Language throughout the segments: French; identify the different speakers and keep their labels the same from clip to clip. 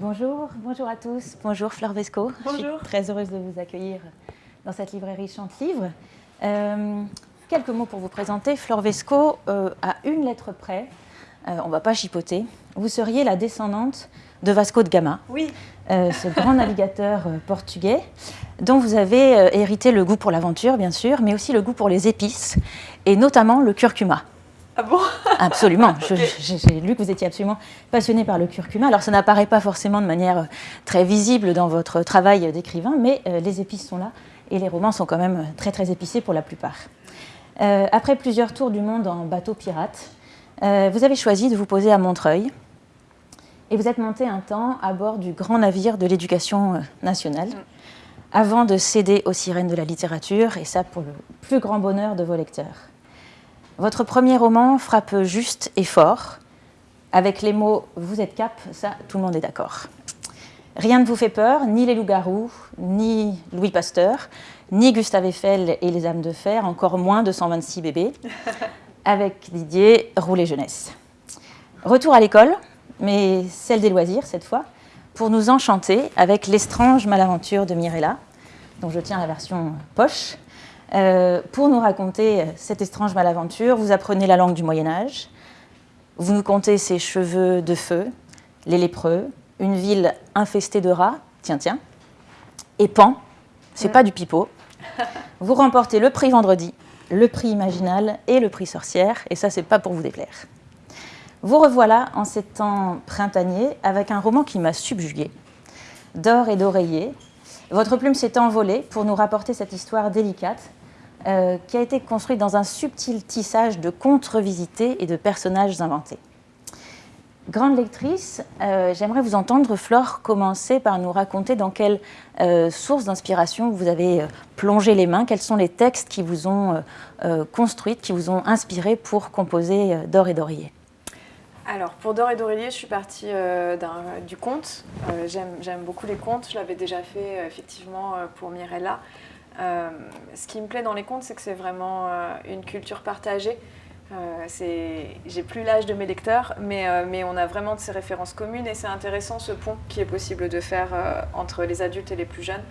Speaker 1: Bonjour, bonjour à tous. Bonjour Fleur Vesco.
Speaker 2: Bonjour.
Speaker 1: Je suis très heureuse de vous accueillir dans cette librairie Chante Livre. Euh, quelques mots pour vous présenter. Fleur Vesco, euh, à une lettre près, euh, on ne va pas chipoter, vous seriez la descendante de Vasco de Gama,
Speaker 2: Oui,
Speaker 1: euh, ce grand navigateur euh, portugais dont vous avez euh, hérité le goût pour l'aventure, bien sûr, mais aussi le goût pour les épices, et notamment le curcuma.
Speaker 2: Ah bon
Speaker 1: Absolument. J'ai lu que vous étiez absolument passionné par le curcuma. Alors, ça n'apparaît pas forcément de manière euh, très visible dans votre travail d'écrivain, mais euh, les épices sont là et les romans sont quand même euh, très très épicés pour la plupart. Euh, après plusieurs tours du monde en bateau pirate, euh, vous avez choisi de vous poser à Montreuil et vous êtes monté un temps à bord du grand navire de l'éducation nationale avant de céder aux sirènes de la littérature, et ça pour le plus grand bonheur de vos lecteurs. Votre premier roman frappe juste et fort, avec les mots Vous êtes cap, ça tout le monde est d'accord. Rien ne vous fait peur, ni les loups-garous, ni Louis Pasteur, ni Gustave Eiffel et les âmes de fer, encore moins 226 bébés, avec Didier Roulet Jeunesse. Retour à l'école, mais celle des loisirs cette fois, pour nous enchanter avec L'estrange malaventure de Mirella, dont je tiens la version poche. Euh, pour nous raconter cette étrange malaventure, vous apprenez la langue du Moyen Âge, vous nous contez ses cheveux de feu, les lépreux, une ville infestée de rats, tiens tiens, et Pan, c'est pas du pipeau. Vous remportez le prix Vendredi, le prix Imaginal et le prix Sorcière, et ça c'est pas pour vous déplaire. Vous revoilà en ces temps printaniers avec un roman qui m'a subjugué, d'or et d'oreiller. Votre plume s'est envolée pour nous rapporter cette histoire délicate euh, qui a été construite dans un subtil tissage de contes revisités et de personnages inventés. Grande lectrice, euh, j'aimerais vous entendre, Flore, commencer par nous raconter dans quelle euh, source d'inspiration vous avez euh, plongé les mains, quels sont les textes qui vous ont euh, euh, construite, qui vous ont inspiré pour composer D'or et d'oreiller.
Speaker 2: Alors, pour Dor et Dorélier, je suis partie du conte. J'aime beaucoup les contes. Je l'avais déjà fait effectivement pour Mirella. Euh, ce qui me plaît dans les contes, c'est que c'est vraiment euh, une culture partagée. Euh, J'ai plus l'âge de mes lecteurs, mais, euh, mais on a vraiment de ces références communes et c'est intéressant ce pont qui est possible de faire entre les adultes et les plus jeunes.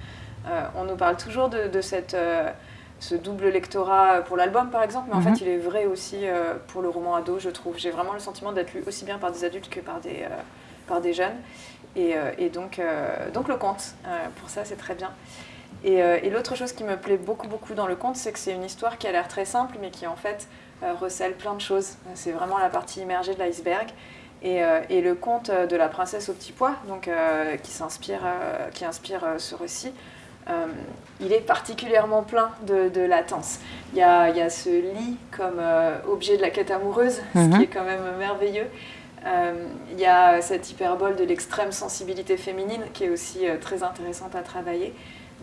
Speaker 2: On nous parle toujours de, de cette, ce double lectorat pour l'album par exemple, mais en
Speaker 1: Mhm.
Speaker 2: fait il est vrai aussi pour le roman ado, je trouve. J'ai vraiment le sentiment d'être lu aussi bien par des adultes que par des, par des jeunes. Et, et donc, donc le conte, pour ça c'est très bien. Et, euh, et l'autre chose qui me plaît beaucoup beaucoup dans le conte, c'est que c'est une histoire qui a l'air très simple, mais qui en fait euh, recèle plein de choses. C'est vraiment la partie immergée de l'iceberg. Et, euh, et le conte de la princesse au petit pois, donc, qui, s'inspire, qui inspire ce récit, il est particulièrement plein de, de latence. Il y, a, il y a ce lit comme objet de la quête amoureuse, ce
Speaker 1: Mhm.
Speaker 2: qui est quand même merveilleux. Il y a cette hyperbole de l'extrême sensibilité féminine qui est aussi très intéressante à travailler.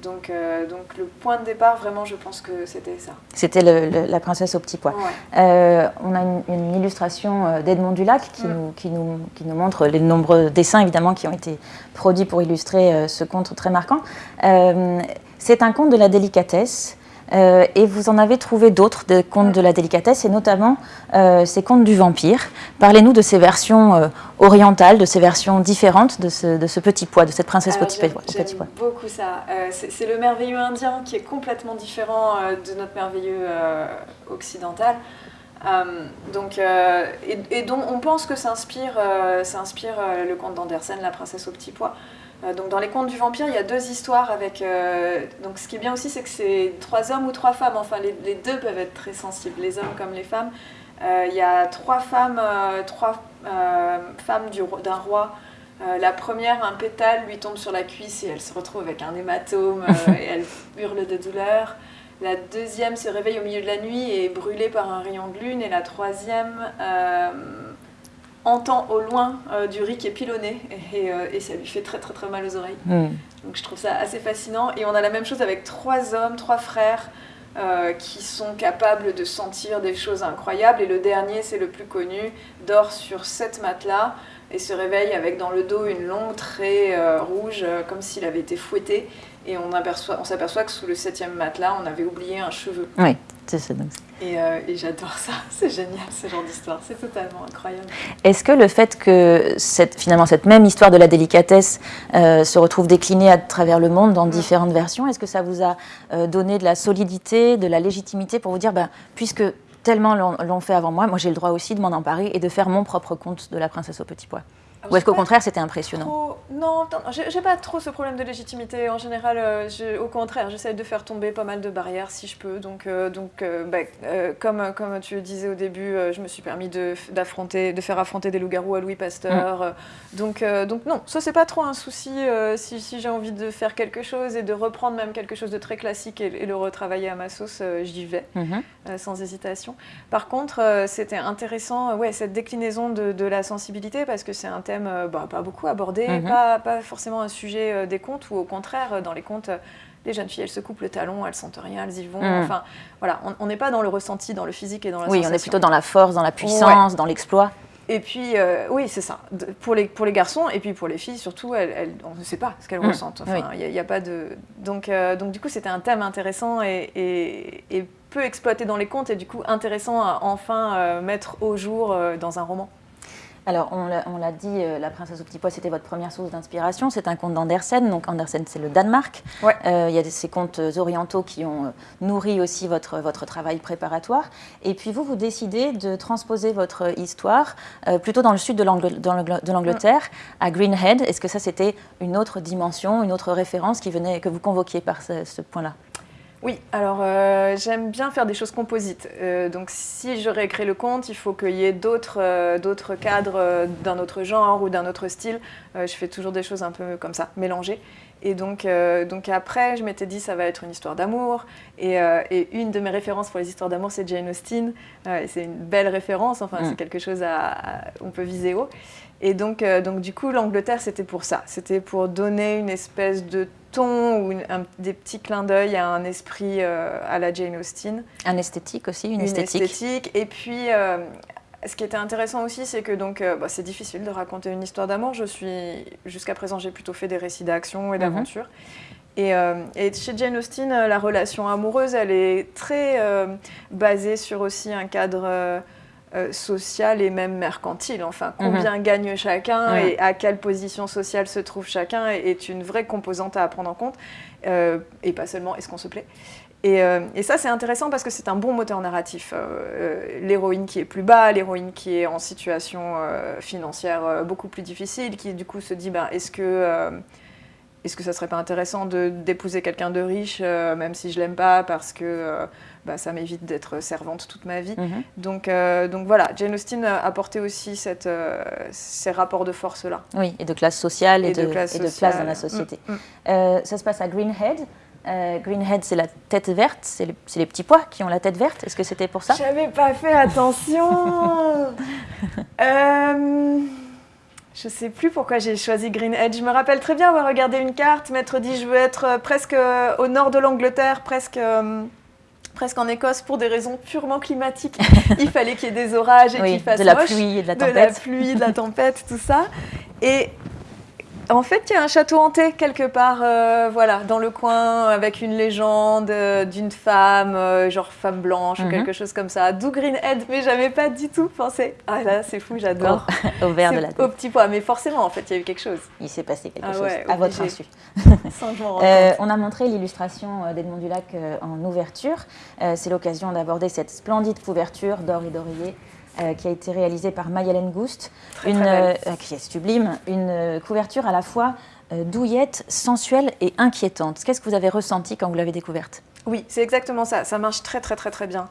Speaker 2: Donc, euh, donc le point de départ, vraiment, je pense que c'était ça.
Speaker 1: C'était La princesse au petit pois.
Speaker 2: Ouais.
Speaker 1: Euh, on a une, une illustration euh, d'Edmond Dulac qui,
Speaker 2: Mm.
Speaker 1: nous, qui, nous, qui nous montre les nombreux dessins évidemment qui ont été produits pour illustrer ce conte très marquant. Euh, c'est un conte de la délicatesse euh, et vous en avez trouvé d'autres de contes de la délicatesse et notamment euh, ces contes du vampire. Parlez-nous de ces versions euh, orientales, de ces versions différentes de ce, de ce petit pois, de cette princesse
Speaker 2: Alors,
Speaker 1: petit, pois- petit pois.
Speaker 2: beaucoup ça. C'est le merveilleux indien qui est complètement différent de notre merveilleux occidental. Donc, et, et dont on pense que s'inspire le conte d'Andersen, La princesse au petit pois. Euh, donc dans les contes du vampire, il y a deux histoires avec. euh, donc ce qui est bien aussi, c'est que c'est trois hommes ou trois femmes. Enfin, les, les deux peuvent être très sensibles, les hommes comme les femmes. Euh, il y a trois femmes, euh, trois femmes du d'un roi. La première, un pétale lui tombe sur la cuisse et elle se retrouve avec un hématome et elle hurle de douleur. La deuxième se réveille au milieu de la nuit et est brûlée par un rayon de lune. Et la troisième entend au loin euh, du riz qui est pilonné et, euh, et ça lui fait très très très mal aux oreilles.
Speaker 1: Mm.
Speaker 2: Donc je trouve ça assez fascinant. Et on a la même chose avec trois hommes, trois frères euh, qui sont capables de sentir des choses incroyables. Et le dernier, c'est le plus connu, dort sur sept matelas et se réveille avec dans le dos une longue traie rouge, comme s'il avait été fouetté. Et on, aperçoit- on s'aperçoit que sous le septième matelas, on avait oublié un cheveu.
Speaker 1: Oui.
Speaker 2: Et, euh, et j'adore ça, c'est génial ce genre d'histoire, c'est totalement incroyable.
Speaker 1: Est-ce que le fait que cette, finalement cette même histoire de la délicatesse euh, se retrouve déclinée à travers le monde dans différentes versions, est-ce que ça vous a euh, donné de la solidité, de la légitimité pour vous dire, ben, puisque tellement l'ont fait avant moi, moi j'ai le droit aussi de m'en emparer et de faire mon propre conte de la princesse au petit pois? Ou est-ce qu'au contraire, c'était impressionnant
Speaker 2: Non, j'ai pas trop ce problème de légitimité. En général, euh, au contraire, j'essaie de faire tomber pas mal de barrières si je peux. Donc, euh, donc euh, bah, comme, comme tu le disais au début, je me suis permis de, de faire affronter des loups-garous à Louis Pasteur. Mm. Donc, donc non, ça c'est pas trop un souci si, si j'ai envie de faire quelque chose et de reprendre même quelque chose de très classique et, le retravailler à ma sauce, j'y vais, mm-hmm. sans hésitation. Par contre, c'était intéressant, ouais, cette déclinaison de, de la sensibilité parce que c'est un thème euh, bah, pas beaucoup abordé, mhm. pas, pas, forcément un sujet euh, des contes, ou au contraire, euh, dans les contes, les jeunes filles, elles se coupent le talon, elles sentent rien, elles y vont. Mhm. Enfin, voilà, on n'est pas dans le ressenti, dans le physique et dans la
Speaker 1: Oui, on est plutôt dans la force, dans la puissance, dans l'exploit.
Speaker 2: Et puis, oui, c'est ça. pour, les, pour les garçons, et puis pour les filles, surtout, elles, on ne sait pas ce qu'elles mhm. ressentent. Enfin, il n'y a, pas de... Donc, donc du coup, c'était un thème intéressant et, et, peu exploité dans les contes, et du coup, intéressant à enfin mettre au jour dans un roman.
Speaker 1: Alors, on l'a dit, euh, La princesse au petit pois, c'était votre première source d'inspiration. C'est un conte d'Andersen. Donc, Andersen, c'est le Danemark. Euh, il y a ces contes orientaux qui ont euh, nourri aussi votre, votre travail préparatoire. Et puis, vous, vous décidez de transposer votre histoire plutôt dans le sud de l'Angleterre, à Greenhead. Est-ce que ça, c'était une autre dimension, une autre référence qui venait, que vous convoquiez par ce point-là?
Speaker 2: Oui, alors euh, j'aime bien faire des choses composites. Euh, donc si je réécris le conte, il faut qu'il y ait d'autres euh, cadres d'un autre genre ou d'un autre style. je fais toujours des choses un peu comme ça, mélangées. Et donc, donc après, je m'étais dit, ça va être une histoire d'amour. Et, une de mes références pour les histoires d'amour, c'est Jane Austen. et c'est une belle référence, enfin, c'est mm. quelque chose à, on peut viser haut. Et donc, donc du coup, l'Angleterre, c'était pour ça. C'était pour donner une espèce de ou des petits clins d'œil à un esprit euh, à la Jane Austen.
Speaker 1: Un esthétique aussi, une,
Speaker 2: esthétique. Et puis, euh, ce qui était intéressant aussi, c'est que donc, euh, bah, c'est difficile de raconter une histoire d'amour. Je suis, jusqu'à présent, j'ai plutôt fait des récits d'action et mhm. d'aventure. Et, et, chez Jane Austen, la relation amoureuse, elle est très basée sur aussi un cadre euh, social et même mercantile. Enfin, mhm. combien gagne chacun et à quelle position sociale se trouve chacun est une vraie composante à prendre en compte. Euh, et pas seulement est-ce qu'on se plaît? Et, euh, et ça, c'est intéressant parce que c'est un bon moteur narratif. l'héroïne qui est plus bas, l'héroïne qui est en situation financière beaucoup plus difficile, qui du coup se dit, ben, est-ce que est-ce que ça serait pas intéressant d'épouser quelqu'un de riche, même si je l'aime pas, parce que bah, ça m'évite d'être servante toute ma vie? Mhm. donc, euh, donc voilà, Jane Austen a apporté aussi cette, euh, ces rapports de force-là.
Speaker 1: Oui, et de classe sociale et, de, place dans la société. Mm, mm. Euh, ça se passe à Greenhead. Greenhead, c'est la tête verte, c'est les, petits pois qui ont la tête verte. Est-ce que c'était pour ça?
Speaker 2: J'avais pas fait attention Je sais plus pourquoi j'ai choisi Greenhead. Je me rappelle très bien avoir regardé une carte, m'être dit je veux être presque au nord de l'Angleterre, presque presque en Écosse pour des raisons purement climatiques. Il fallait qu'il y ait des orages et qu'il fasse
Speaker 1: de la pluie et de la tempête.
Speaker 2: De la pluie, de la tempête, tout ça. Et en fait, il y a un château hanté quelque part, euh, voilà, dans le coin, avec une légende euh, d'une femme, euh, genre femme blanche ou mhm. quelque chose comme ça. D'où Greenhead, mais j'avais pas du tout pensé. Ah là, c'est fou, j'adore.
Speaker 1: Au, vert de la
Speaker 2: tête. Au petit pois, mais forcément, en fait, il y a eu quelque chose.
Speaker 1: Il s'est passé quelque ah chose, à votre insu. on a montré l'illustration d'Edmond Dulac en ouverture. c'est l'occasion d'aborder cette splendide couverture d'or et d'oreiller euh, qui a été réalisée par Mayelen Goust, une, euh, qui est sublime, une euh, couverture à la fois douillette, sensuelle et inquiétante. Qu'est-ce que vous avez ressenti quand vous l'avez découverte?
Speaker 2: Oui, c'est exactement ça. Ça marche très très très très bien.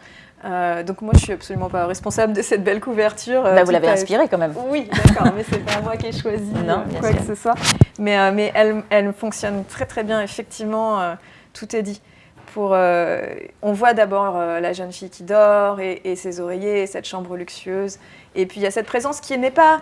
Speaker 2: donc moi, je suis absolument pas responsable de cette belle couverture.
Speaker 1: Bah, vous l'avez inspirée quand même.
Speaker 2: Oui, d'accord, mais c'est pas moi qui ai choisi quoi que ce soit. Mais, mais elle, elle, fonctionne très très bien, effectivement, tout est dit. Euh, on voit d'abord euh, la jeune fille qui dort et, ses oreillers, cette chambre luxueuse. Et puis il y a cette présence qui n'est pas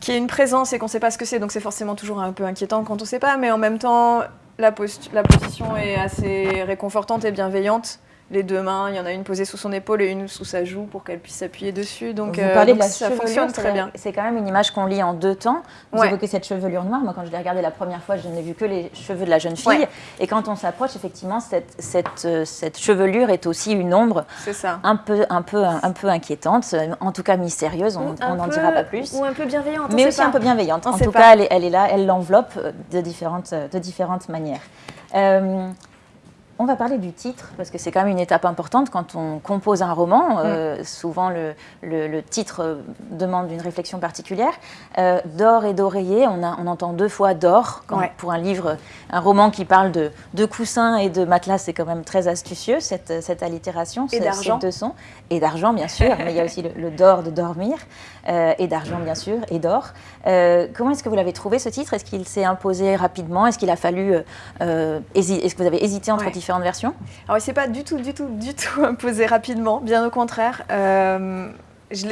Speaker 2: qui est une présence et qu'on ne sait pas ce que c'est, donc c'est forcément toujours un peu inquiétant quand on ne sait pas, mais en même temps, la, la position est assez réconfortante et bienveillante. Les deux mains. Il y en a une posée sous son épaule et une sous sa joue pour qu'elle puisse s'appuyer dessus. Donc,
Speaker 1: Vous parlez
Speaker 2: donc
Speaker 1: de la
Speaker 2: ça
Speaker 1: chevelure,
Speaker 2: fonctionne très bien.
Speaker 1: C'est quand même une image qu'on lit en deux temps. Vous
Speaker 2: Ouais.
Speaker 1: évoquez cette chevelure noire. Moi, quand je l'ai regardée la première fois, je n'ai vu que les cheveux de la jeune fille.
Speaker 2: Ouais.
Speaker 1: Et quand on s'approche, effectivement, cette, cette, euh, cette chevelure est aussi une ombre
Speaker 2: ça.
Speaker 1: un peu, un peu, un peu inquiétante, euh, en tout cas mystérieuse. On n'en dira pas plus.
Speaker 2: Ou un peu bienveillante.
Speaker 1: mais aussi
Speaker 2: pas.
Speaker 1: un peu bienveillante.
Speaker 2: On
Speaker 1: En tout
Speaker 2: pas.
Speaker 1: cas, elle est, elle est là, elle l'enveloppe euh, de différentes, euh, de différentes manières. Euh, on va parler du titre, parce que c'est quand même une étape importante quand on compose un roman. Euh, souvent, le, le- le titre euh, demande une réflexion particulière. Euh, d'or et d'oreiller, on, entend deux fois d'or.
Speaker 2: Ouais.
Speaker 1: Pour un livre, un roman qui parle de, de coussins et de matelas, c'est quand même très astucieux, cette, cette allitération.
Speaker 2: Et
Speaker 1: ces deux sons. Et d'argent, bien sûr, mais il y a aussi le, le d'or de dormir, euh, et d'argent, bien sûr, et d'or. Comment est-ce que vous l'avez trouvé, ce titre? Est-ce qu'il s'est imposé rapidement? Est-ce qu'il a fallu... Est-ce que vous avez hésité entre
Speaker 2: Ouais.
Speaker 1: Différentes versions
Speaker 2: Alors, il s'est pas du tout, du tout, du tout imposé rapidement, bien au contraire. Euh,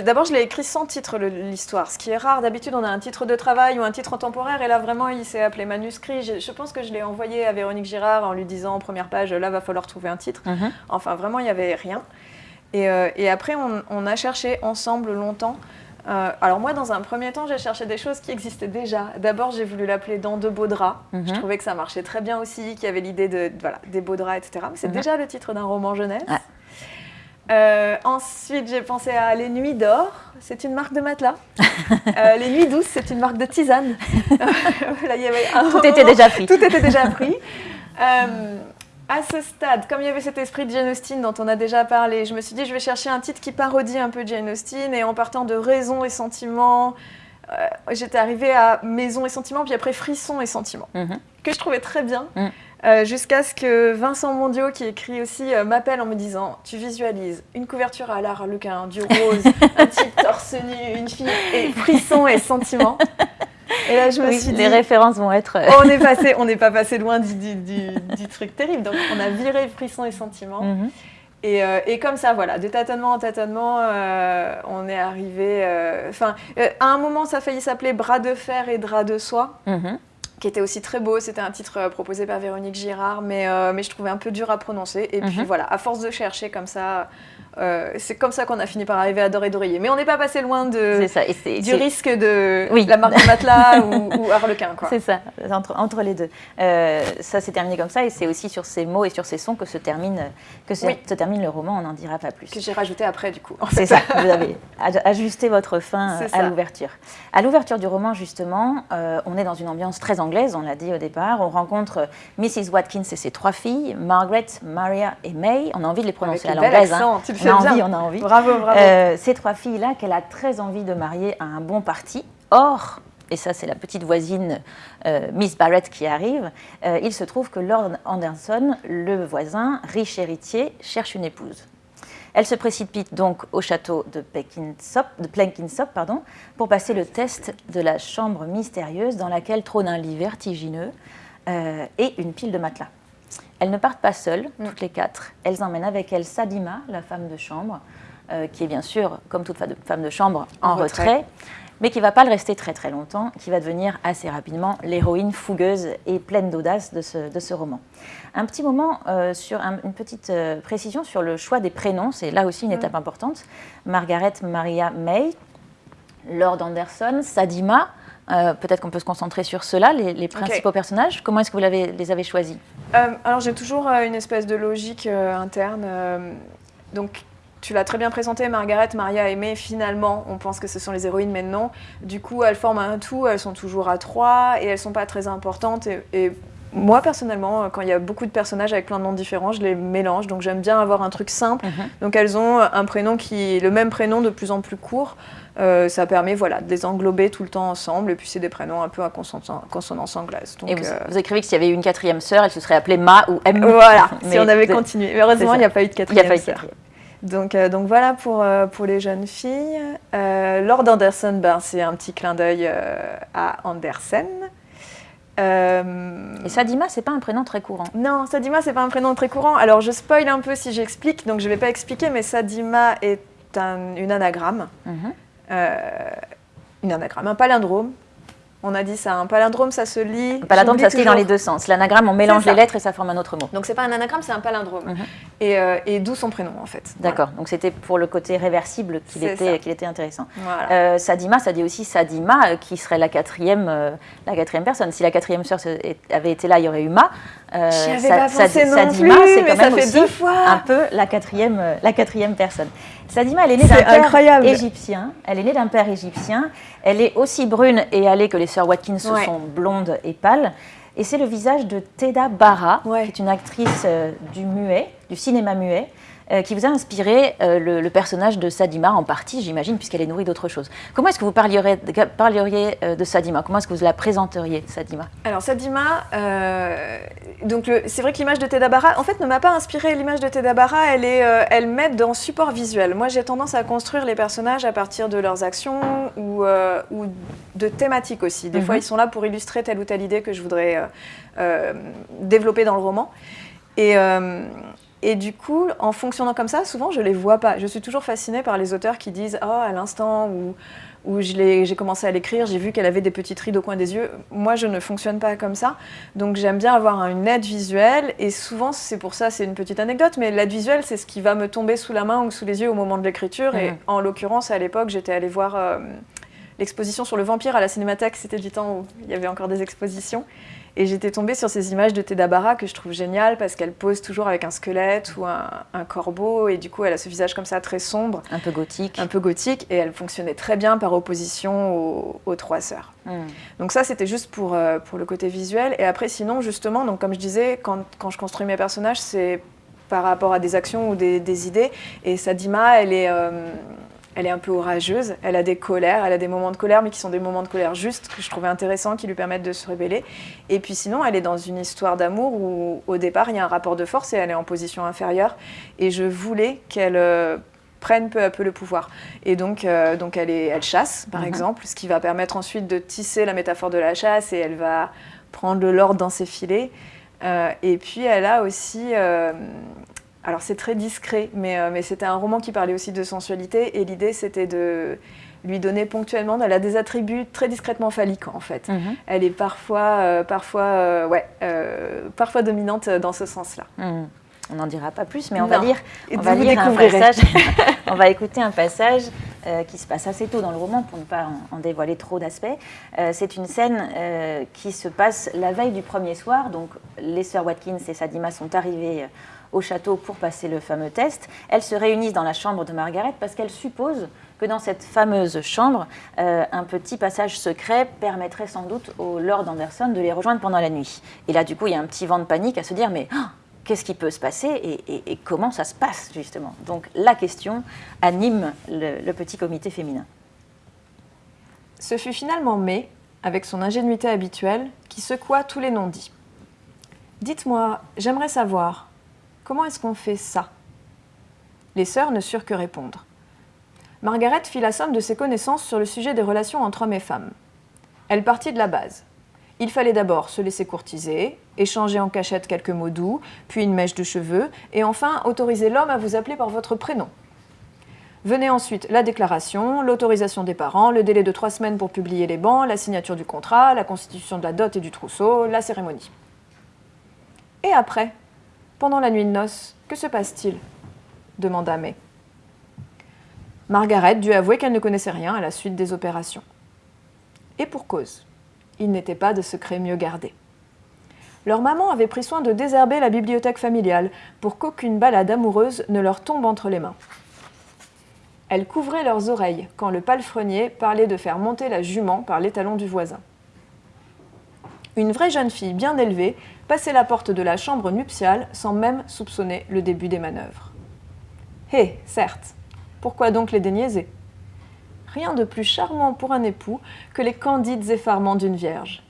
Speaker 2: D'abord, je l'ai écrit sans titre, l'histoire, ce qui est rare. D'habitude, on a un titre de travail ou un titre temporaire, et là, vraiment, il s'est appelé manuscrit. Je, je pense que je l'ai envoyé à Véronique Girard en lui disant, en première page, là, va falloir trouver un titre.
Speaker 1: Mhm.
Speaker 2: Enfin, vraiment, il n'y avait rien. Et, euh, et après, on, on a cherché ensemble longtemps. Euh, alors moi, dans un premier temps, j'ai cherché des choses qui existaient déjà. D'abord, j'ai voulu l'appeler Dans de beaux draps.
Speaker 1: Mhm.
Speaker 2: Je trouvais que ça marchait très bien aussi, qu'il y avait l'idée de, voilà, des beaux draps, etc. Mais c'est
Speaker 1: Mhm.
Speaker 2: déjà le titre d'un roman jeunesse.
Speaker 1: Ouais.
Speaker 2: Euh, ensuite, j'ai pensé à Les Nuits d'Or. C'est une marque de matelas. Euh, les Nuits Douces, c'est une marque de tisane. Voilà, il y avait un
Speaker 1: Tout était
Speaker 2: moment-
Speaker 1: déjà pris.
Speaker 2: tout était déjà pris. À ce stade, comme il y avait cet esprit de Jane Austen dont on a déjà parlé, je me suis dit je vais chercher un titre qui parodie un peu Jane Austen et en partant de raison et sentiment, euh, j'étais arrivée à maison et sentiment, puis après frisson et sentiment,
Speaker 1: Mhm.
Speaker 2: que je trouvais très bien.
Speaker 1: Mm.
Speaker 2: euh, Jusqu'à ce que Vincent Mondiot, qui écrit aussi, euh, m'appelle en me disant Tu visualises une couverture à l'arlequin, du rose, un type torse nu, une fille, et frisson et sentiment. Et là, je me
Speaker 1: Oui,
Speaker 2: suis dit
Speaker 1: les références vont être... euh,
Speaker 2: on est passé, on n'est pas passé loin du, du- du- du truc terrible. Donc on a viré frisson et sentiment.
Speaker 1: mhm.
Speaker 2: Et, euh, et comme ça, voilà, de tâtonnement en tâtonnement, euh, on est arrivé. Enfin, euh, à un moment, ça a failli s'appeler Bras de fer et drap de soie,
Speaker 1: Mhm.
Speaker 2: qui était aussi très beau. C'était un titre proposé par Véronique Girard, mais, mais je trouvais un peu dur à prononcer. Et puis
Speaker 1: Mhm.
Speaker 2: voilà, à force de chercher comme ça, euh, c'est comme ça qu'on a fini par arriver à Doré d'oreiller. Mais on n'est pas passé loin de,
Speaker 1: ça. Et
Speaker 2: du risque de
Speaker 1: Oui.
Speaker 2: la marque de matelas ou, ou Harlequin.
Speaker 1: C'est ça, entre, entre les deux. Euh, ça s'est terminé comme ça, et c'est aussi sur ces mots et sur ces sons que se termine, que se,
Speaker 2: Oui.
Speaker 1: se termine le roman, on n'en dira pas plus.
Speaker 2: Que j'ai rajouté après, du coup. en
Speaker 1: C'est ça, vous avez aj- ajusté votre fin à l'ouverture. À l'ouverture du roman, justement, euh, on est dans une ambiance très anglaise, on l'a dit au départ. On rencontre Mrs. Watkins et ses trois filles, Margaret, Maria et May. On a envie de les prononcer
Speaker 2: Avec
Speaker 1: à l'anglaise. hein. On a
Speaker 2: bien.
Speaker 1: envie, on a envie.
Speaker 2: Bravo, bravo.
Speaker 1: Euh, ces trois filles-là qu'elle a très envie de marier à un bon parti. Or, et ça c'est la petite voisine euh, Miss Barrett qui arrive, euh, il se trouve que Lord Anderson, le voisin, riche héritier, cherche une épouse. Elle se précipite donc au château de Plenkinsop, pardon, pour passer le test de la chambre mystérieuse dans laquelle trône un lit vertigineux euh, et une pile de matelas. Elles ne partent pas seules, toutes les quatre. Elles emmènent avec elles Sadima, la femme de chambre, euh, qui est bien sûr, comme toute femme de chambre, en,
Speaker 2: En retrait.
Speaker 1: retrait, mais qui ne va pas le rester très très longtemps, qui va devenir assez rapidement l'héroïne fougueuse et pleine d'audace de ce, de ce roman. Un petit moment euh, sur un- une petite euh, précision sur le choix des prénoms, c'est là aussi une étape importante. Margaret Maria May, Lord Anderson, Sadima. Euh, Peut-être qu'on peut se concentrer sur ceux-là, les, les principaux personnages. Comment est-ce que vous les avez choisis
Speaker 2: Euh, alors j'ai toujours euh, une espèce de logique interne. donc tu l'as très bien présenté, Margaret, Maria et May, finalement, on pense que ce sont les héroïnes, mais non. Du coup, elles forment un tout, elles sont toujours à trois et elles sont pas très importantes. Et, et moi, personnellement, quand il y a beaucoup de personnages avec plein de noms différents, je les mélange. Donc j'aime bien avoir un truc simple. Donc elles ont un prénom qui est le même prénom de plus en plus court. Euh, ça permet voilà, de les englober tout le temps ensemble. Et puis c'est des prénoms un peu à consonance, anglaise. Donc,
Speaker 1: Et vous,
Speaker 2: euh,
Speaker 1: vous écrivez que s'il y avait eu une quatrième sœur, elle se serait appelée Ma ou M.
Speaker 2: Voilà, si on avait continué. Mais heureusement, il n'y a pas eu de
Speaker 1: Il n'y a
Speaker 2: quatrième
Speaker 1: pas eu de
Speaker 2: sœur.
Speaker 1: quatrième.
Speaker 2: Donc, euh, donc voilà pour, euh, pour les jeunes filles. Lord Anderson, ben, c'est un petit clin d'œil à Andersen. Euh,
Speaker 1: Et Sadima, c'est pas un prénom très courant.
Speaker 2: non, Sadima, c'est pas un prénom très courant. Alors, je spoil un peu si j'explique, donc je vais pas expliquer, mais Sadima est un, une anagramme.
Speaker 1: Mhm.
Speaker 2: Une anagramme, un palindrome. On a dit ça, un palindrome, ça se lit.
Speaker 1: Un palindrome, ça se lit dans les deux sens. L'anagramme, on mélange les lettres et ça forme un autre mot.
Speaker 2: Donc c'est pas un anagramme, c'est un palindrome. Mhm. et, euh, et d'où son prénom, en fait.
Speaker 1: D'accord, donc c'était pour le côté réversible qu'il était, intéressant. Euh, Sadima, ça dit aussi Sadima, euh, qui serait la quatrième, la quatrième personne. Si la quatrième sœur avait été là, il y aurait eu Ma.
Speaker 2: Euh, Sadima, c'est
Speaker 1: quand même aussi un peu la quatrième, la quatrième personne. Sadima, elle est née d'un père égyptien. Elle est née d'un père égyptien. Elle est aussi brune et allée que les sœurs Watkins sont blondes et pâles. Et c'est le visage de Teda Bara, qui est une actrice euh, du muet, du cinéma muet, euh, qui vous a inspiré euh, le, personnage de Sadima en partie, j'imagine, puisqu'elle est nourrie d'autre chose. Comment est-ce que vous parliez, parliez euh, de Sadima? Comment est-ce que vous la présenteriez, Sadima?
Speaker 2: Alors, Sadima, donc c'est vrai que l'image de Tedabara, en fait, ne m'a pas inspiré l'image de Tedabara, elle, est, elle m'aide dans support visuel. Moi, j'ai tendance à construire les personnages à partir de leurs actions ou, ou de thématiques aussi. Des fois, mhm. ils sont là pour illustrer telle ou telle idée que je voudrais développer dans le roman. Et, et du coup, en fonctionnant comme ça, souvent je ne les vois pas. Je suis toujours fascinée par les auteurs qui disent Oh, à l'instant où, où j'ai commencé à l'écrire, j'ai vu qu'elle avait des petites rides au coin des yeux. Moi, je ne fonctionne pas comme ça. Donc, j'aime bien avoir une aide visuelle. Et souvent, c'est pour ça, c'est une petite anecdote, mais l'aide visuelle, c'est ce qui va me tomber sous la main ou sous les yeux au moment de l'écriture. Et mmh. en l'occurrence, à l'époque, j'étais allée voir euh, l'exposition sur le vampire à la Cinémathèque. C'était du temps où il y avait encore des expositions. Et j'étais tombée sur ces images de Tedabara que je trouve géniales parce qu'elle pose toujours avec un squelette ou un, corbeau et du coup elle a ce visage comme ça très sombre.
Speaker 1: Un peu gothique.
Speaker 2: Un peu gothique et elle fonctionnait très bien par opposition aux, trois sœurs. Hmm. Donc ça c'était juste pour, euh, pour le côté visuel. Et après sinon justement, donc comme je disais, quand, quand je construis mes personnages c'est par rapport à des actions ou des, idées. Et Sadima, elle est... Euh, elle est un peu orageuse, elle a des colères, elle a des moments de colère, mais qui sont des moments de colère justes, que je trouvais intéressants, qui lui permettent de se révéler. Et puis sinon, elle est dans une histoire d'amour où, au départ, il y a un rapport de force et elle est en position inférieure. Et je voulais qu'elle euh, prenne peu à peu le pouvoir. Et donc, euh, donc elle, est, elle chasse, par mhm. exemple, ce qui va permettre ensuite de tisser la métaphore de la chasse, et elle va prendre le l'ordre dans ses filets. Euh, et puis, elle a aussi alors c'est très discret, euh, mais, c'était un roman qui parlait aussi de sensualité et l'idée c'était de lui donner ponctuellement, elle a des attributs très discrètement phalliques en fait. Mhm. Elle est parfois, euh, parfois, euh, ouais, parfois dominante dans ce sens-là.
Speaker 1: Mhm. On n'en dira pas plus, mais on va lire, on va lire un passage, on va écouter un passage qui se passe assez tôt dans le roman pour ne pas en, dévoiler trop d'aspects. c'est une scène qui se passe la veille du premier soir, donc les sœurs Watkins et Sadima sont arrivées au château pour passer le fameux test. Elles se réunissent dans la chambre de Margaret parce qu'elles supposent que dans cette fameuse chambre, euh, un petit passage secret permettrait sans doute au Lord Anderson de les rejoindre pendant la nuit. Et là, du coup, il y a un petit vent de panique à se dire, mais oh, qu'est-ce qui peut se passer et, comment ça se passe, justement? Donc la question anime le, le petit comité féminin.
Speaker 2: Ce fut finalement May, avec son ingénuité habituelle, qui secoua tous les non-dits. Dites-moi, j'aimerais savoir, Comment est-ce qu'on fait ça? Les sœurs ne surent que répondre. Margaret fit la somme de ses connaissances sur le sujet des relations entre hommes et femmes. Elle partit de la base. Il fallait d'abord se laisser courtiser, échanger en cachette quelques mots doux, puis une mèche de cheveux, et enfin autoriser l'homme à vous appeler par votre prénom. Venait ensuite la déclaration, l'autorisation des parents, le délai de trois semaines pour publier les bancs, la signature du contrat, la constitution de la dot et du trousseau, la cérémonie. Et après? Pendant la nuit de noces, que se passe-t-il demanda May. Margaret dut avouer qu'elle ne connaissait rien à la suite des opérations. Et pour cause, il n'était pas de secret mieux gardé. Leur maman avait pris soin de désherber la bibliothèque familiale pour qu'aucune balade amoureuse ne leur tombe entre les mains. Elle couvrait leurs oreilles quand le palefrenier parlait de faire monter la jument par l'étalon du voisin. Une vraie jeune fille bien élevée passait la porte de la chambre nuptiale sans même soupçonner le début des manœuvres. Hé, certes, pourquoi donc les déniaiser? Rien de plus charmant pour un époux que les candides effarements d'une vierge.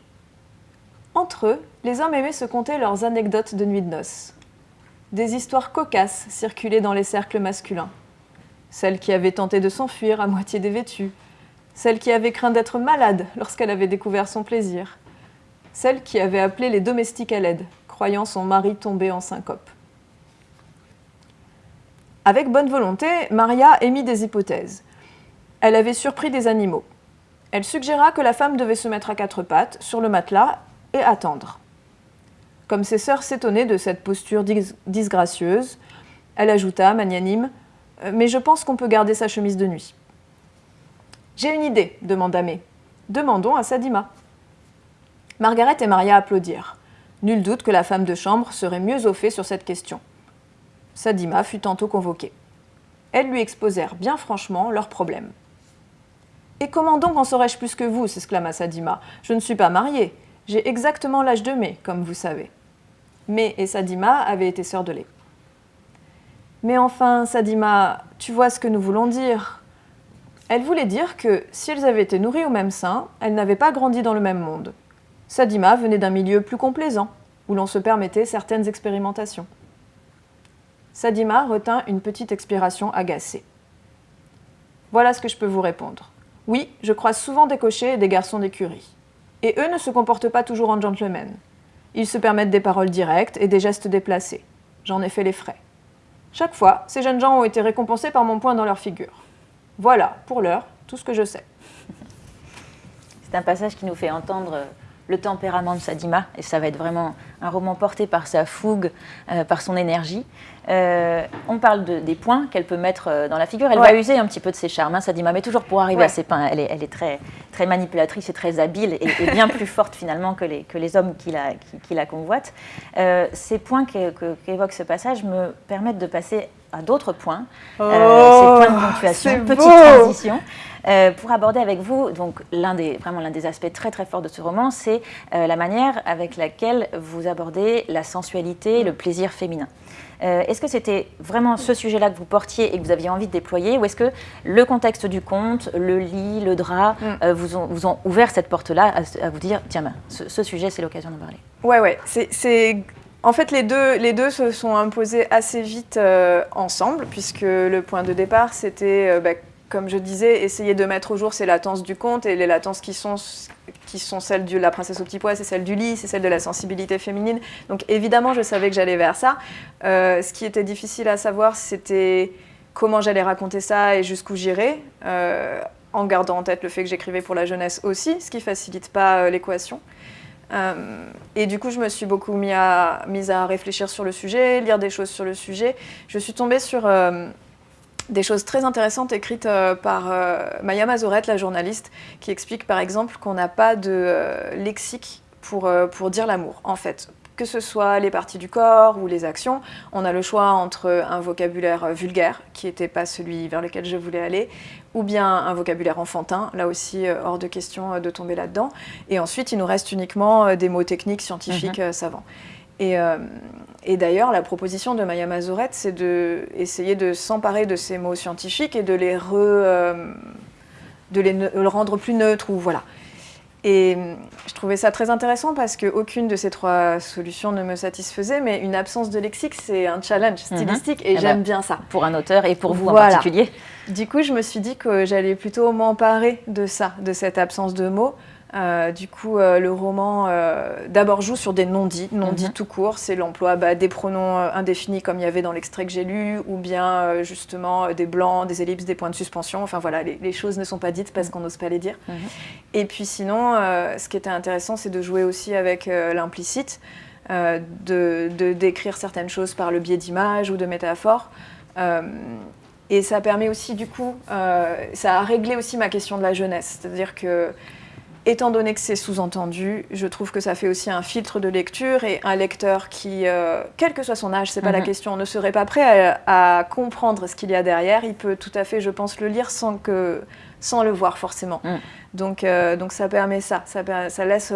Speaker 2: Entre eux, les hommes aimaient se conter leurs anecdotes de nuit de noces. Des histoires cocasses circulaient dans les cercles masculins. Celle qui avait tenté de s'enfuir à moitié dévêtue, celle qui avait craint d'être malade lorsqu'elle avait découvert son plaisir, celle qui avait appelé les domestiques à l'aide, croyant son mari tombé en syncope. Avec bonne volonté, Maria émit des hypothèses. Elle avait surpris des animaux. Elle suggéra que la femme devait se mettre à quatre pattes, sur le matelas, et attendre. Comme ses sœurs s'étonnaient de cette posture disgracieuse, elle ajouta, magnanime, euh, Mais je pense qu'on peut garder sa chemise de nuit. J'ai une idée, demanda May. Demandons à Sadima. Margaret et Maria applaudirent. Nul doute que la femme de chambre serait mieux au fait sur cette question. Sadima fut tantôt convoquée. Elles lui exposèrent bien franchement leurs problèmes. Et comment donc en saurais-je plus que vous? s'exclama Sadima. Je ne suis pas mariée. J'ai exactement l'âge de May, comme vous savez. May et Sadima avaient été sœurs de lait. Mais enfin, Sadima, tu vois ce que nous voulons dire. Elle voulait dire que si elles avaient été nourries au même sein, elles n'avaient pas grandi dans le même monde. Sadima venait d'un milieu plus complaisant, où l'on se permettait certaines expérimentations. Sadima retint une petite expiration agacée. Voilà ce que je peux vous répondre. Oui, je croise souvent des cochers et des garçons d'écurie. Et eux ne se comportent pas toujours en gentlemen. Ils se permettent des paroles directes et des gestes déplacés. J'en ai fait les frais. Chaque fois, ces jeunes gens ont été récompensés par mon point dans leur figure. Voilà, pour l'heure, tout ce que je sais.
Speaker 1: C'est un passage qui nous fait entendre euh, le tempérament de Sadima, et ça va être vraiment un roman porté par sa fougue, euh, par son énergie. Euh, on parle des points qu'elle peut mettre euh, dans la figure. Elle va user un petit peu de ses charmes, hein, Sadima, mais toujours pour arriver à ses points. Elle est, très, très manipulatrice et très habile, et, bien plus forte finalement que les, que les hommes qui la, qui, la convoitent. ces points qu'évoque ce passage me permettent de passer à d'autres points,
Speaker 2: oh, ces points de
Speaker 1: ponctuation, petite transition. Euh, pour aborder avec vous, donc l'un des, vraiment l'un des aspects très très forts de ce roman, c'est euh, la manière avec laquelle vous abordez la sensualité, le plaisir féminin. Euh, est-ce que c'était vraiment ce sujet-là que vous portiez et que vous aviez envie de déployer, ou est-ce que le contexte du conte, le lit, le drap, mm. vous, ont, vous, ont, ouvert cette porte-là à, vous dire, tiens, ben, ce, sujet, c'est l'occasion d'en parler?
Speaker 2: Ouais, ouais, c'est en fait, les deux, se sont imposés assez vite ensemble, puisque le point de départ, c'était bah, comme je disais, essayer de mettre au jour ces latences du conte et les latences qui sont, qui sont celles de la princesse au petit pois, c'est celle du lit, c'est celle de la sensibilité féminine. Donc évidemment, je savais que j'allais vers ça. Euh, ce qui était difficile à savoir, c'était comment j'allais raconter ça et jusqu'où j'irais, euh, en gardant en tête le fait que j'écrivais pour la jeunesse aussi, ce qui facilite pas euh, et du coup, je me suis beaucoup mise à réfléchir sur le sujet, lire des choses sur le sujet. Je suis tombée sur des choses très intéressantes écrites euh, par euh, Maya Mazorette, la journaliste, qui explique par exemple qu'on n'a pas de euh, lexique pour, pour dire l'amour, en fait. Que ce soit les parties du corps ou les actions, on a le choix entre un vocabulaire vulgaire, qui n'était pas celui vers lequel je voulais aller, ou bien un vocabulaire enfantin, là aussi hors de question de tomber là-dedans. Et ensuite, il nous reste uniquement des mots techniques, scientifiques, mhm. savants. Et, et d'ailleurs, la proposition de Maya Mazorette, c'est d'essayer de, s'emparer de ces mots scientifiques et de les, euh, de les le rendre plus neutres. Ou, voilà. Et je trouvais ça très intéressant parce qu'aucune de ces trois solutions ne me satisfaisait, mais une absence de lexique, c'est un challenge mhm. stylistique et, eh j'aime ben, bien ça.
Speaker 1: Pour un auteur et pour vous en particulier.
Speaker 2: Du coup, je me suis dit que j'allais plutôt m'emparer de ça, de cette absence de mots, euh, du coup, euh, le roman euh, d'abord joue sur des non-dits, non-dits mhm. tout court, c'est l'emploi bah, des pronoms indéfinis comme il y avait dans l'extrait que j'ai lu, ou bien justement des blancs, des ellipses, des points de suspension. Enfin voilà, les, choses ne sont pas dites parce mhm. qu'on n'ose pas les dire. Mhm. Et puis sinon, ce qui était intéressant, c'est de jouer aussi avec l'implicite, de, décrire certaines choses par le biais d'images ou de métaphores. et ça permet aussi, du coup, ça a réglé aussi ma question de la jeunesse. C'est-à-dire que Étant donné que c'est sous-entendu, je trouve que ça fait aussi un filtre de lecture et un lecteur qui, euh, quel que soit son âge, c'est pas la mhm. question, ne serait pas prêt à, comprendre ce qu'il y a derrière, il peut tout à fait, je pense, le lire sans, que, sans le voir forcément. Mm. Donc, euh, donc ça permet ça, ça, laisse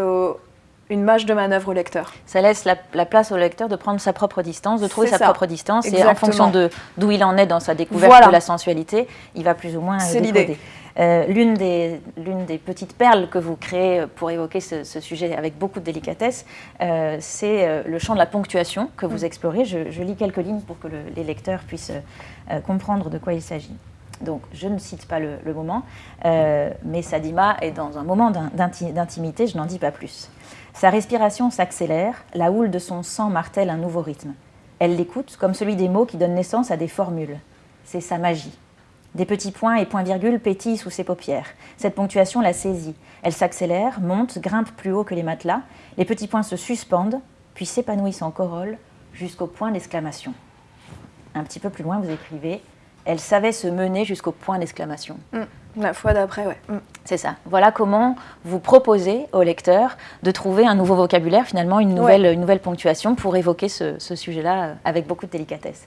Speaker 2: une marge de manœuvre au lecteur.
Speaker 1: Ça laisse la, place au lecteur de prendre sa propre distance, de trouver sa propre distance, et en fonction d'où il en est dans sa découverte de la sensualité, il va plus ou moins
Speaker 2: C'est l'idée.
Speaker 1: Euh, l'une des, des, petites perles que vous créez pour évoquer ce, sujet avec beaucoup de délicatesse, euh, c'est euh, le champ de la ponctuation que vous mm. explorez. Je, lis quelques lignes pour que les lecteurs puissent comprendre de quoi il s'agit. Donc, je ne cite pas le, le moment, mais Sadima est dans un moment d'intimité, je n'en dis pas plus. Sa respiration s'accélère, la houle de son sang martèle un nouveau rythme. Elle l'écoute comme celui des mots qui donnent naissance à des formules. C'est sa magie. Des petits points et points-virgules pétillent sous ses paupières. Cette ponctuation la saisit. Elle s'accélère, monte, grimpe plus haut que les matelas. Les petits points se suspendent, puis s'épanouissent en corolle jusqu'au point d'exclamation. Un petit peu plus loin, vous écrivez Elle savait se mener jusqu'au point d'exclamation.
Speaker 2: Mm. La fois d'après, ouais. Mm.
Speaker 1: C'est ça. Voilà comment vous proposez au lecteur de trouver un nouveau vocabulaire, finalement, une nouvelle, une nouvelle ponctuation pour évoquer ce, sujet-là avec beaucoup de délicatesse.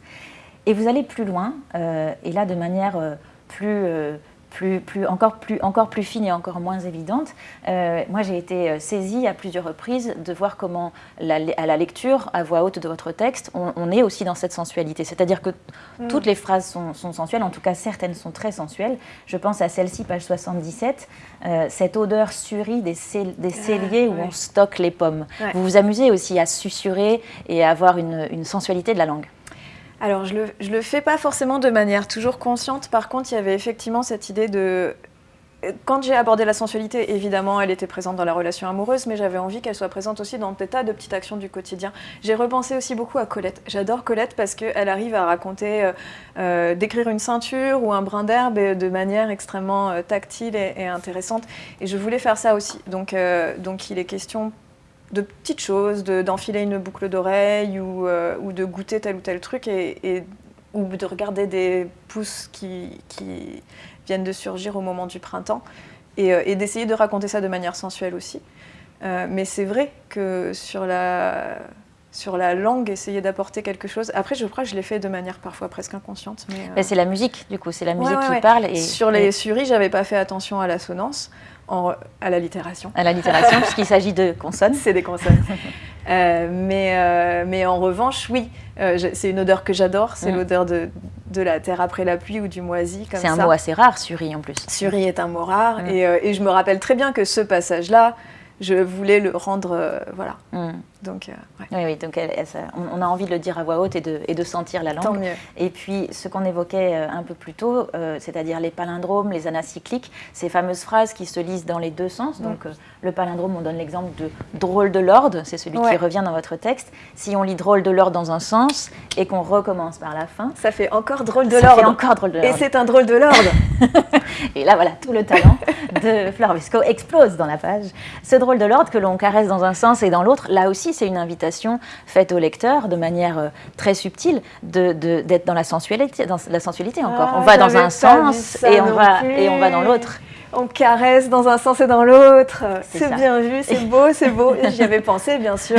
Speaker 1: Et vous allez plus loin, euh, et là de manière euh, plus plus, plus, encore, plus, encore plus fine et encore moins évidente. Euh, moi, j'ai été euh, saisie à plusieurs reprises de voir comment, à la lecture, à voix haute de votre texte, on, est aussi dans cette sensualité. C'est-à-dire que mm. toutes les phrases sont, sensuelles, en tout cas certaines sont très sensuelles. Je pense à celle-ci, page 77, euh, cette odeur surie des, des ah, celliers où on stocke les pommes. Vous vous amusez aussi à susurrer et à avoir une sensualité de la langue.
Speaker 2: Alors, je le, le fais pas forcément de manière toujours consciente. Par contre, il y avait effectivement cette idée de quand j'ai abordé la sensualité, évidemment, elle était présente dans la relation amoureuse, mais j'avais envie qu'elle soit présente aussi dans des tas de petites actions du quotidien. J'ai repensé aussi beaucoup à Colette. J'adore Colette parce qu'elle arrive à raconter, euh, euh, décrire une ceinture ou un brin d'herbe de manière extrêmement euh, tactile et, et, intéressante. Et je voulais faire ça aussi. Donc, donc il est question de petites choses, d'enfiler une boucle d'oreille ou, euh, ou, de goûter tel ou tel truc et, ou de regarder des pousses qui, qui, viennent de surgir au moment du printemps et, euh, d'essayer de raconter ça de manière sensuelle aussi. Euh, mais c'est vrai que sur la, sur la langue, essayer d'apporter quelque chose. Après, je crois que je l'ai fait de manière parfois presque inconsciente.
Speaker 1: Mais, c'est la musique, du coup, c'est la musique qui parle. Et,
Speaker 2: sur les suris, j'avais pas fait attention à l'assonance à la littération.
Speaker 1: À la littération, puisqu'il s'agit de consonnes.
Speaker 2: C'est des consonnes. Euh, mais, euh, mais en revanche, oui, euh, c'est une odeur que j'adore, c'est mm. l'odeur de, de, la terre après la pluie ou du moisi.
Speaker 1: C'est un mot assez rare, suri en plus.
Speaker 2: Suri est un mot rare, mm. et, et, je me rappelle très bien que ce passage-là, je voulais le rendre, voilà. Mm.
Speaker 1: Donc, euh, Oui, oui, donc on, a envie de le dire à voix haute et de, et de sentir la langue.
Speaker 2: Tant mieux.
Speaker 1: Et puis, ce qu'on évoquait euh, un peu plus tôt, euh, c'est-à-dire les palindromes, les anacycliques, ces fameuses phrases qui se lisent dans les deux sens. Mm. Donc, le palindrome, on donne l'exemple de drôle de lord, c'est celui qui revient dans votre texte. Si on lit drôle de lord dans un sens et qu'on recommence par la fin,
Speaker 2: ça fait encore drôle de lord.
Speaker 1: encore drôle de lord.
Speaker 2: Et c'est un drôle de lord.
Speaker 1: et là, voilà, tout le talent de Fleur Vesco explose dans la page. Ce drôle de lord que l'on caresse dans un sens et dans l'autre, là aussi, c'est une invitation faite au lecteur de manière euh, très subtile d'être de, dans la sensualité, dans la sensualité encore. Ah, on va dans un sens et on va, et on va dans l'autre
Speaker 2: on caresse dans un sens et dans l'autre. C'est bien vu, c'est beau, c'est beau. J'y avais pensé, bien sûr.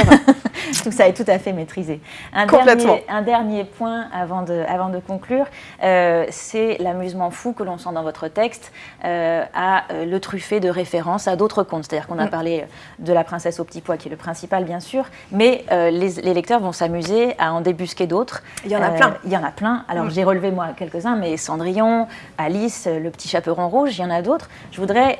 Speaker 1: tout ça est tout à fait maîtrisé. Un, dernier, un dernier point avant de, avant de conclure, euh, c'est l'amusement fou que l'on sent dans votre texte euh, à euh, le truffé de références à d'autres contes. C'est-à-dire qu'on a mm. parlé de la princesse au petit pois, qui est le principal, bien sûr, mais les, lecteurs vont s'amuser à en débusquer d'autres.
Speaker 2: Il y en a plein.
Speaker 1: Il y en a plein. Alors, mm. j'ai relevé, moi, quelques-uns, mais Cendrillon, Alice, le petit chaperon rouge, il y en a d'autres. Je voudrais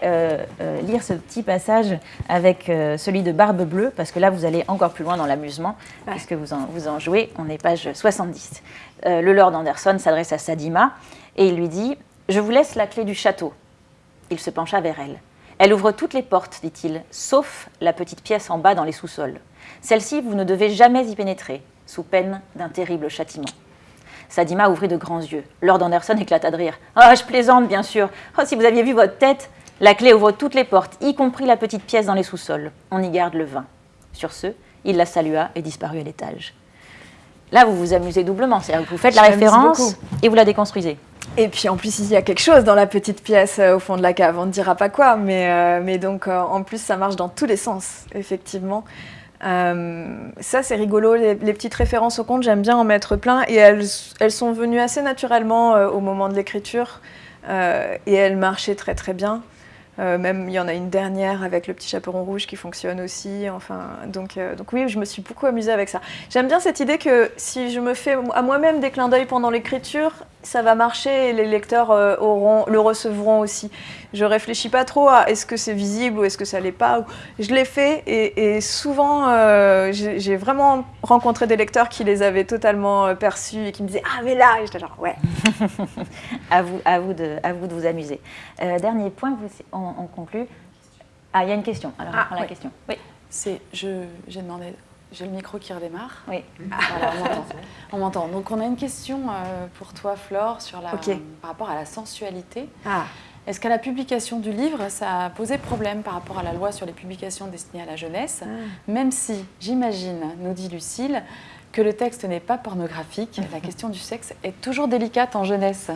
Speaker 1: lire ce petit passage avec celui de Barbe Bleue, parce que là, vous allez encore plus loin dans la amusement, puisque vous en, vous en jouez. On est page 70. Euh, le Lord Anderson s'adresse à Sadima et il lui dit Je vous laisse la clé du château. Il se pencha vers elle. Elle ouvre toutes les portes, dit-il, sauf la petite pièce en bas dans les sous-sols. Celle-ci, vous ne devez jamais y pénétrer, sous peine d'un terrible châtiment. Sadima ouvrit de grands yeux. Lord Anderson éclata de rire. Ah, je plaisante, bien sûr. Oh, si vous aviez vu votre tête La clé ouvre toutes les portes, y compris la petite pièce dans les sous-sols. On y garde le vin. Sur ce, il la salua et disparut à l'étage. Là, vous vous amusez doublement, c'est-à-dire que vous faites la référence et vous la déconstruisez.
Speaker 2: Et puis en plus, il y a quelque chose dans la petite pièce euh, au fond de la cave, on ne dira pas quoi, mais, euh, mais donc euh, en plus, ça marche dans tous les sens, effectivement. ça, c'est rigolo, les, petites références au conte, j'aime bien en mettre plein, et elles, elles sont venues assez naturellement au moment de l'écriture, et elles marchaient très très bien. Euh, même il y en a une dernière avec le petit chaperon rouge qui fonctionne aussi. Enfin, donc, euh, donc oui, je me suis beaucoup amusée avec ça. J'aime bien cette idée que si je me fais à moi-même des clins d'œil pendant l'écriture, ça va marcher et les lecteurs euh, auront, le recevront aussi. Je réfléchis pas trop à est-ce que c'est visible ou est-ce que ça l'est pas. Je l'ai fait et, souvent j'ai vraiment rencontré des lecteurs qui les avaient totalement perçus et qui me disaient ah mais là, et j'étais genre ouais.
Speaker 1: à vous, à vous de, à vous de vous amuser. dernier point, vous, on, conclut. Ah, il y a une question. Alors, ah, la question.
Speaker 3: Oui. C'est, j'ai demandé, J'ai le micro qui redémarre.
Speaker 1: Oui.
Speaker 3: Voilà, on m'entend. On m'entend. Donc on a une question euh, pour toi, Flore, sur la, par rapport à la sensualité.
Speaker 2: Ah,
Speaker 3: Est-ce qu'à la publication du livre, ça a posé problème par rapport à la loi sur les publications destinées à la jeunesse Même si, j'imagine, nous dit Lucille, que le texte n'est pas pornographique, la question du sexe est toujours délicate en jeunesse.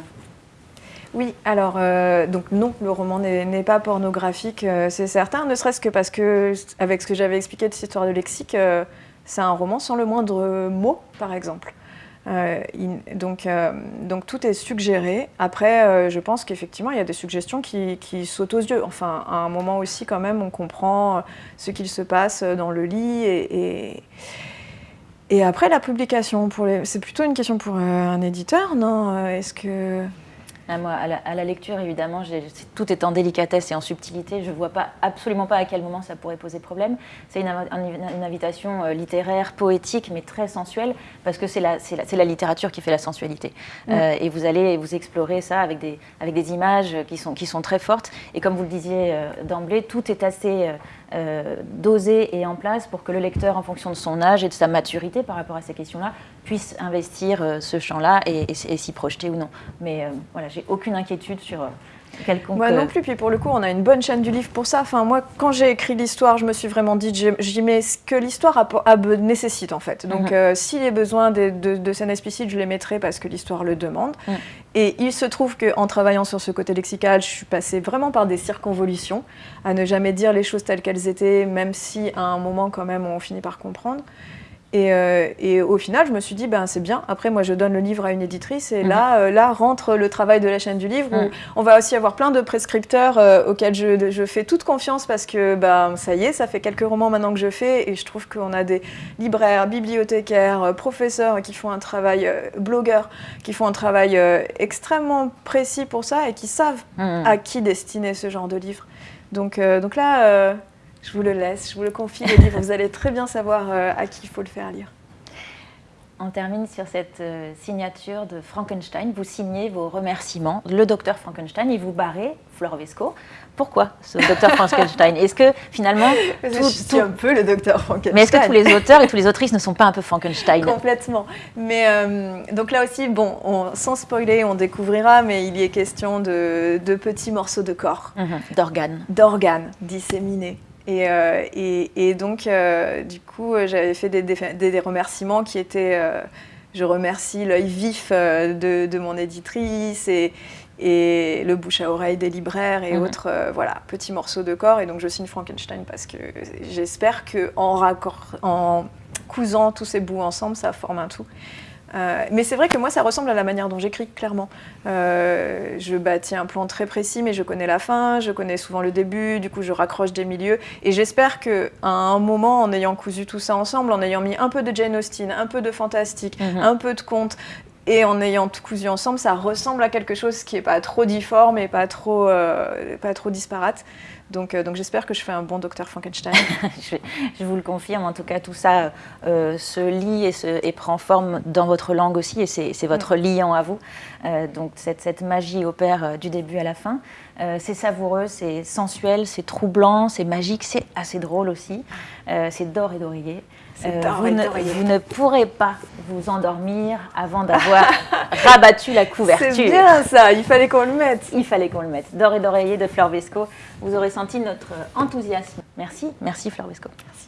Speaker 2: Oui, alors euh, donc non, le roman n'est n'est pas pornographique, euh, c'est certain, ne serait-ce que parce que, avec ce que j'avais expliqué de cette histoire de lexique, euh, c'est un roman sans le moindre mot, par exemple. Euh, donc, euh, donc tout est suggéré. Après, euh, je pense qu'effectivement, il y a des suggestions qui, qui sautent aux yeux. Enfin, à un moment aussi, quand même, on comprend ce qu'il se passe dans le lit et, et, après la publication. C'est plutôt une question pour un éditeur, non? Est-ce que
Speaker 1: moi, à la, à la lecture, évidemment, tout est en délicatesse et en subtilité. Je ne vois pas, absolument pas à quel moment ça pourrait poser problème. C'est une, invi- un- une invitation euh, littéraire, poétique, mais très sensuelle, parce que c'est la, littérature qui fait la sensualité. Euh, et vous allez vous explorer ça avec des, avec des images qui sont, qui sont très fortes. Et comme vous le disiez euh, d'emblée, tout est assez euh, euh, dosé et en place pour que le lecteur, en fonction de son âge et de sa maturité par rapport à ces questions-là, puisse investir euh, ce champ-là et s'y projeter ou non. Mais euh, voilà, j'ai aucune inquiétude sur euh, quelconque.
Speaker 2: Moi
Speaker 1: euh,
Speaker 2: non plus, puis pour le coup, on a une bonne chaîne du livre pour ça. Enfin, moi, quand j'ai écrit l'histoire, je me suis vraiment dit, j'y mets ce que l'histoire nécessite en fait. Donc, euh, s'il y a besoin de, de- de scènes explicites, je les mettrai parce que l'histoire le demande.
Speaker 1: Mhm.
Speaker 2: Et il se trouve qu'en travaillant sur ce côté lexical, je suis passée vraiment par des circonvolutions, à ne jamais dire les choses telles qu'elles étaient, même si à un moment, quand même, on finit par comprendre. Et, euh, et au final, je me suis dit, ben, c'est bien. Après, moi, je donne le livre à une éditrice, et
Speaker 1: Mhm.
Speaker 2: là, euh, là rentre le travail de la chaîne du livre, où
Speaker 1: Mhm.
Speaker 2: on va aussi avoir plein de prescripteurs euh, auxquels je, je fais toute confiance parce que ben, ça y est, ça fait quelques romans maintenant que je fais, et je trouve qu'on a des libraires, bibliothécaires, professeurs qui font un travail, blogueurs, qui font un travail extrêmement précis pour ça, et qui savent
Speaker 1: hmm.
Speaker 2: à qui destiner ce genre de livre. Donc, donc là, je vous le laisse, je vous le confie, le livre, vous allez très bien savoir euh, à qui il faut le faire lire.
Speaker 1: On termine sur cette euh, signature de Frankenstein. Vous signez vos remerciements, le docteur Frankenstein, et vous barrez Fleur Vesco. Pourquoi ce docteur Frankenstein? Est-ce que finalement,
Speaker 2: je suis
Speaker 1: tout-
Speaker 2: un peu le docteur Frankenstein.
Speaker 1: mais est-ce que tous les auteurs et toutes les autrices ne sont pas un peu Frankenstein?
Speaker 2: Complètement. Mais euh, donc là aussi, bon, on- sans spoiler, on découvrira, mais il y est question de, de petits morceaux de corps,
Speaker 1: Mhm, D'organes.
Speaker 2: d'organes disséminés. Et, euh, et, et donc, euh, du coup, j'avais fait des, des- des- des remerciements qui étaient. euh, je remercie l'œil vif de, de mon éditrice et, et le bouche à oreille des libraires et
Speaker 1: Mhm.
Speaker 2: autres euh, voilà, petits morceaux de corps. Et donc, je signe Frankenstein parce que j'espère qu'en en cousant tous ces bouts ensemble, ça forme un tout. Euh, mais c'est vrai que moi, ça ressemble à la manière dont j'écris, clairement. Euh, je bâtis un plan très précis, mais je connais la fin, je connais souvent le début, du coup, je raccroche des milieux. Et j'espère qu'à un moment, en ayant cousu tout ça ensemble, en ayant mis un peu de Jane Austen, un peu de fantastique,
Speaker 1: Mhm.
Speaker 2: un peu de conte, et en ayant tout cousu ensemble, ça ressemble à quelque chose qui n'est pas trop difforme et pas trop, euh, pas trop disparate. Donc, euh, donc j'espère que je fais un bon docteur Frankenstein.
Speaker 1: je, je vous le confirme, en tout cas, tout ça euh, se lie et, se, et prend forme dans votre langue aussi, et c'est votre liant à vous. Euh, donc cette, cette magie opère du début à la fin. C'est savoureux, c'est sensuel, c'est troublant, c'est magique, c'est assez drôle aussi. C'est d'or et d'oreiller.
Speaker 2: D'or
Speaker 1: vous, ne,
Speaker 2: d'oreiller.
Speaker 1: vous ne pourrez pas vous endormir avant d'avoir rabattu la couverture.
Speaker 2: C'est bien ça, il fallait qu'on le mette.
Speaker 1: Il fallait qu'on le mette. D'or et d'oreiller de Fleur Vesco. Vous aurez senti notre enthousiasme. Merci, merci Fleur Vesco.
Speaker 2: Merci.